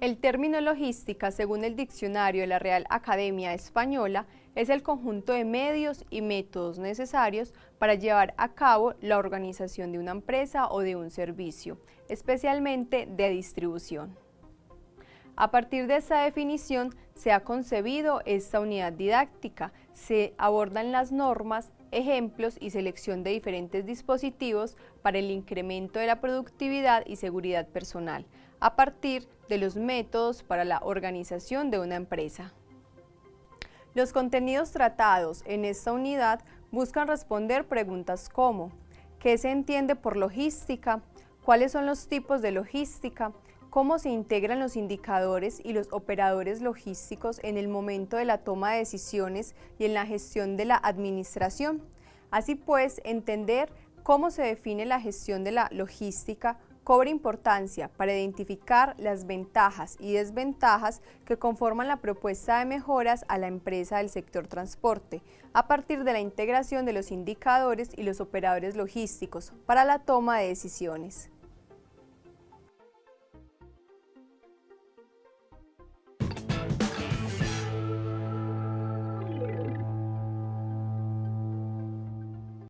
El término logística, según el diccionario de la Real Academia Española, es el conjunto de medios y métodos necesarios para llevar a cabo la organización de una empresa o de un servicio, especialmente de distribución. A partir de esta definición se ha concebido esta unidad didáctica, se abordan las normas, ejemplos y selección de diferentes dispositivos para el incremento de la productividad y seguridad personal, a partir de los métodos para la organización de una empresa. Los contenidos tratados en esta unidad buscan responder preguntas como ¿qué se entiende por logística? ¿Cuáles son los tipos de logística? ¿Cómo se integran los indicadores y los operadores logísticos en el momento de la toma de decisiones y en la gestión de la administración? Así pues, entender cómo se define la gestión de la logística cobra importancia para identificar las ventajas y desventajas que conforman la propuesta de mejoras a la empresa del sector transporte, a partir de la integración de los indicadores y los operadores logísticos para la toma de decisiones.